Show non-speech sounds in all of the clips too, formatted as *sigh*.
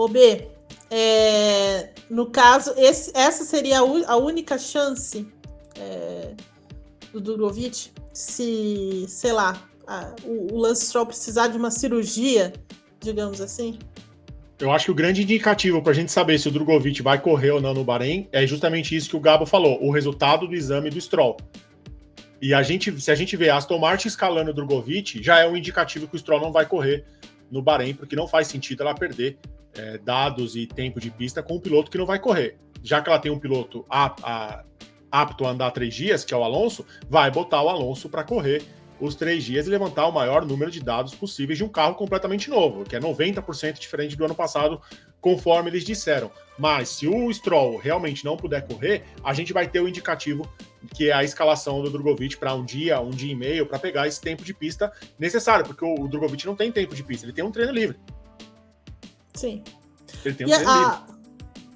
Ô B, é, no caso, esse, essa seria a, a única chance é, do Drogovic se, sei lá, a, o, o Lance Stroll precisar de uma cirurgia, digamos assim? Eu acho que o grande indicativo para a gente saber se o Drogovic vai correr ou não no Bahrein é justamente isso que o Gabo falou, o resultado do exame do Stroll. E a gente, se a gente vê Aston Martin escalando o Drogovic, já é um indicativo que o Stroll não vai correr no Bahrein, porque não faz sentido ela perder é, dados e tempo de pista com um piloto que não vai correr. Já que ela tem um piloto apto a andar três dias, que é o Alonso, vai botar o Alonso para correr os três dias e levantar o maior número de dados possíveis de um carro completamente novo, que é 90% diferente do ano passado, conforme eles disseram. Mas se o Stroll realmente não puder correr, a gente vai ter o indicativo que é a escalação do Drogovic para um dia, um dia e meio, para pegar esse tempo de pista necessário, porque o Drogovic não tem tempo de pista, ele tem um treino livre. Sim. Ele tem um e a... livre.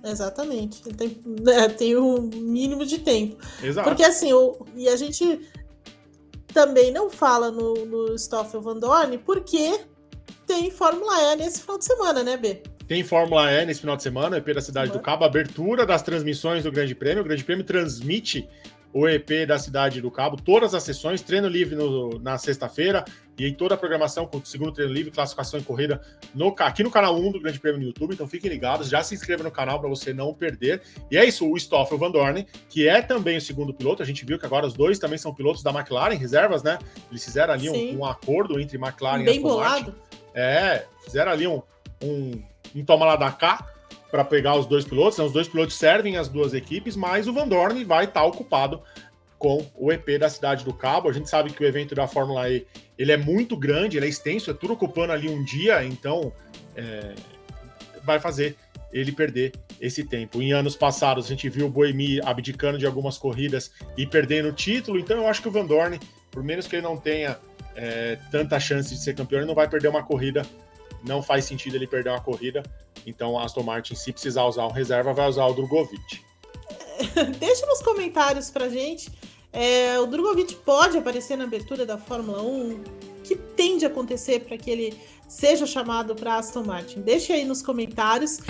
Exatamente. Ele tem, é, tem um mínimo de tempo. Exato. Porque assim, o, e a gente também não fala no, no Stoffel Van Dorn porque tem Fórmula E nesse final de semana, né, B? Tem Fórmula E nesse final de semana, EP da Cidade uhum. do Cabo, abertura das transmissões do Grande Prêmio. O Grande Prêmio transmite o EP da Cidade do Cabo, todas as sessões, treino livre no, na sexta-feira e aí toda a programação com o segundo treino livre, classificação e corrida no, aqui no canal 1 do Grande Prêmio no YouTube. Então fiquem ligados, já se inscreva no canal para você não perder. E é isso, o Stoffel Van Dorn, que é também o segundo piloto, a gente viu que agora os dois também são pilotos da McLaren, reservas, né? Eles fizeram ali um, um, acordo entre McLaren Bem e Aston bolado. Martin. É, fizeram ali um, um, um toma lá da cá para pegar os dois pilotos. Né? Os dois pilotos servem as duas equipes, mas o Van Dorn vai estar tá ocupado com o EP da Cidade do Cabo. A gente sabe que o evento da Fórmula E ele é muito grande, ele é extenso, é tudo ocupando ali um dia, então é, vai fazer ele perder esse tempo. Em anos passados, a gente viu o Boemi abdicando de algumas corridas e perdendo o título, então eu acho que o Van Dorn, por menos que ele não tenha é, tanta chance de ser campeão, ele não vai perder uma corrida não faz sentido ele perder uma corrida. Então, a Aston Martin, se precisar usar um reserva, vai usar o Drogovic. *laughs* Deixa nos comentários pra gente. É, o Drogovic pode aparecer na abertura da Fórmula 1? O que tende a acontecer para que ele seja chamado para Aston Martin? Deixa aí nos comentários.